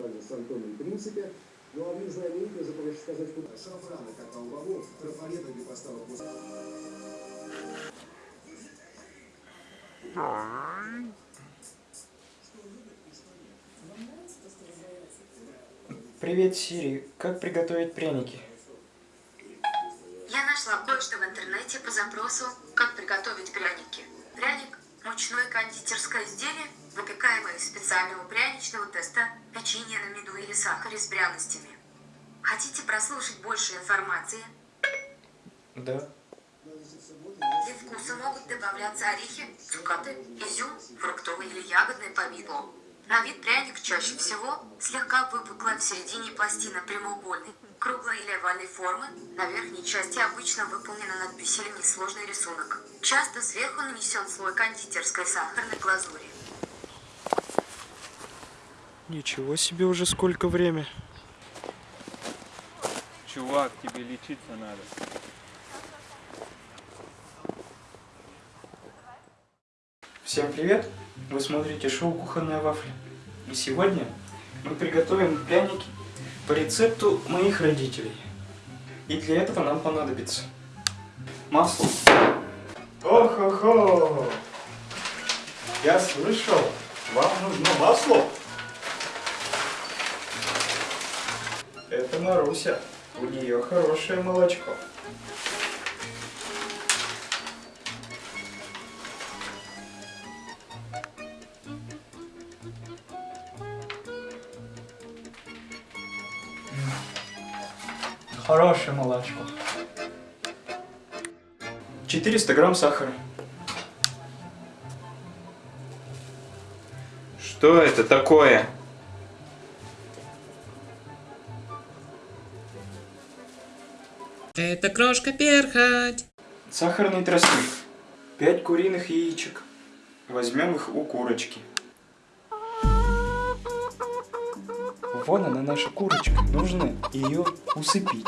также с Антоном Принципе. Ну а вы знаменитые, забываешь сказать, куда. Шафрана, как Албавов, трафаретами поставил после... Привет, Сири. Как приготовить пряники? Я нашла кое-что в интернете по запросу «Как приготовить пряники». Пряник – мучное кондитерское изделие, выпекаемое из специального пряничного теста, печенья на меду или сахаре с пряностями. Хотите прослушать больше информации? Да. Для вкуса могут добавляться орехи, цукаты, изюм, фруктовое или ягодное повидло. На вид пряник чаще всего слегка выпуклая в середине пластина прямоугольной, круглой или овальной формы, на верхней части обычно выполнена надпись или несложный рисунок. Часто сверху нанесен слой кондитерской сахарной глазури. Ничего себе уже сколько время. Чувак, тебе лечиться надо. Всем привет! Вы смотрите шоу «Кухонная вафля». И сегодня мы приготовим пряники по рецепту моих родителей. И для этого нам понадобится масло. Ох-хо-хо! Я слышал, вам нужно масло. Это Маруся. У нее хорошее молочко. Хорошее молочко. 400 грамм сахара. Что это такое? Это крошка перхоть. Сахарный тростник. 5 куриных яичек. Возьмем их у курочки. Вон она наша курочка. Нужно ее усыпить.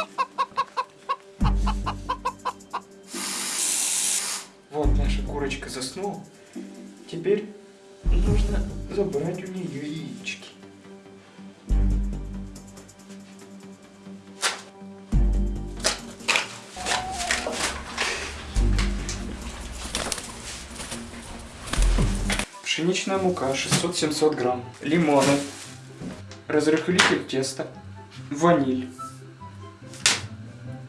Вот наша курочка заснула. Теперь нужно забрать у нее яички. Пшеничная мука 600-700 грамм. Лимоны. Разрыхлитель теста. Ваниль.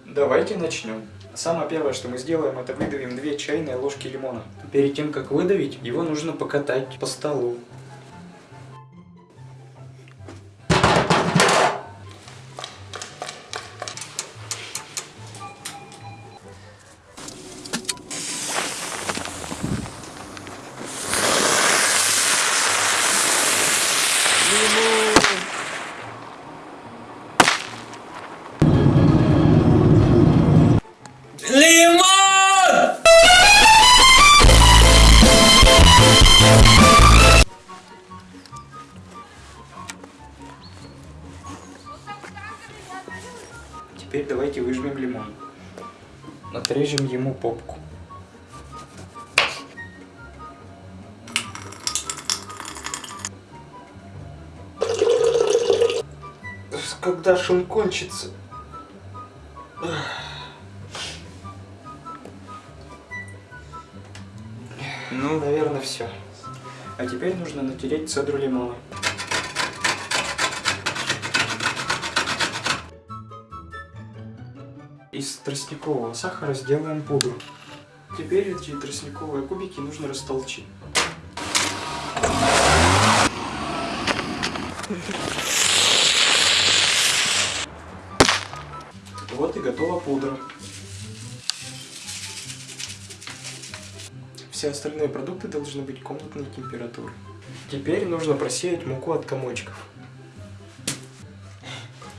Давайте начнем. Самое первое, что мы сделаем, это выдавим 2 чайные ложки лимона. Перед тем, как выдавить, его нужно покатать по столу. Отрежем ему попку. Когда ж он кончится? Ну, наверное, все. А теперь нужно натереть цедру лимона. Из тростникового сахара сделаем пудру. Теперь эти тростниковые кубики нужно растолчить. Вот и готова пудра. Все остальные продукты должны быть комнатной температуры. Теперь нужно просеять муку от комочков.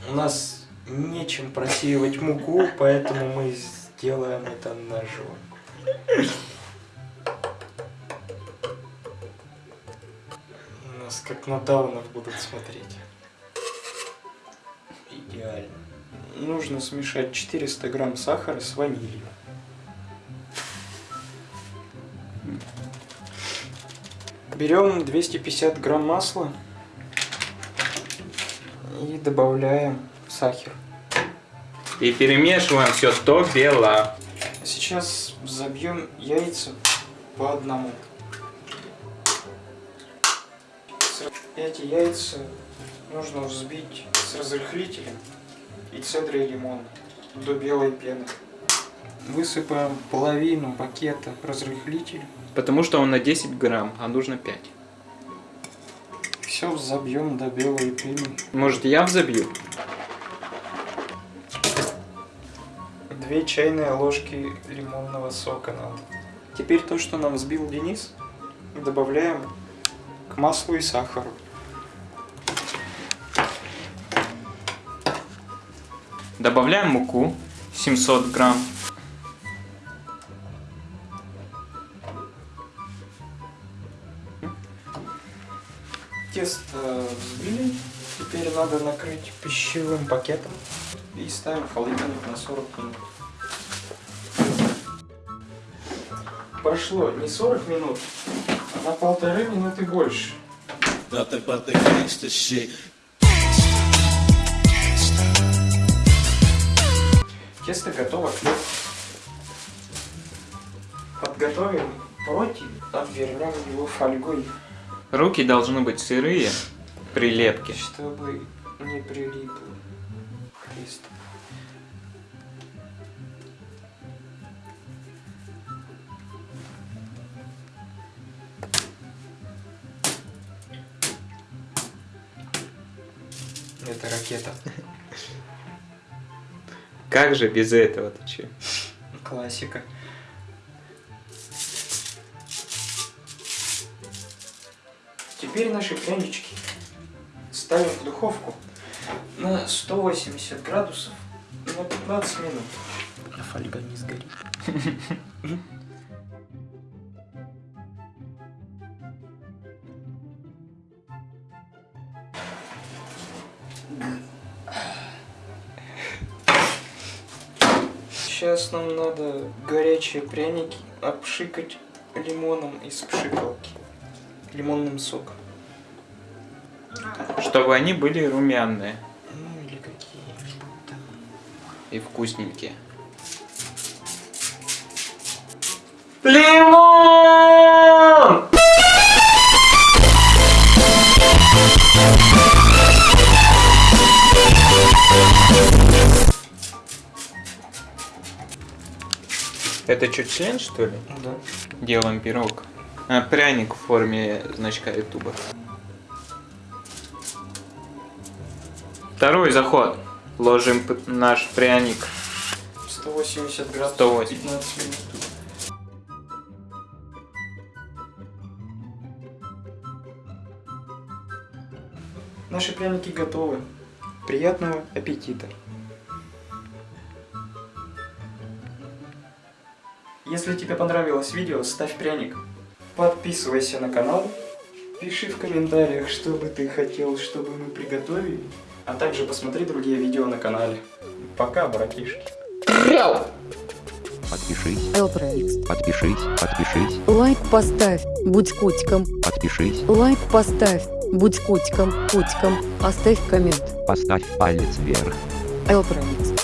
У нас нечем просеивать муку, поэтому мы сделаем это ножом. Нас как на даунов будут смотреть. Идеально. Нужно смешать 400 грамм сахара с ванилью. Берем 250 грамм масла. И добавляем сахар. И перемешиваем все до бела. Сейчас забьем яйца по одному. Эти яйца нужно взбить с разрыхлителем и цедрой лимона до белой пены. Высыпаем половину пакета разрыхлителя. Потому что он на 10 грамм, а нужно 5. Все забьем до белой пены. Может я взобью? Две чайные ложки лимонного сока надо. Теперь то, что нам взбил Денис, добавляем к маслу и сахару. Добавляем муку 700 грамм. Тесто. Теперь надо накрыть пищевым пакетом и ставим холодильник на 40 минут. Прошло не 40 минут, а на полторы минуты больше. Тесто готово. Подготовим противень, обвернем его фольгой, Руки должны быть сырые, прилепки. чтобы не прилипло к тесту. Это ракета. Как же без этого ты че? Классика. Теперь наши прянички ставим в духовку на 180 градусов на 15 минут. А фольга не сгорит. Сейчас нам надо горячие пряники обшикать лимоном из пшикалки. Лимонным соком. Чтобы они были румяные и вкусненькие. Лимон! Это что, член что ли? Да. Делаем пирог. А, пряник в форме значка ютуба. Второй заход. Ложим наш пряник. 180 градусов 180. 15 минут. Наши пряники готовы. Приятного аппетита! Если тебе понравилось видео, ставь пряник. Подписывайся на канал. Пиши в комментариях, что бы ты хотел, чтобы мы приготовили. А также посмотри другие видео на канале. Пока, братишки. Подпишись, Элпроникс. подпишись, подпишись, Лайк поставь, будь котиком. подпишись, Лайк поставь, будь котиком, котиком. Оставь коммент. поставь палец вверх. Элпроникс.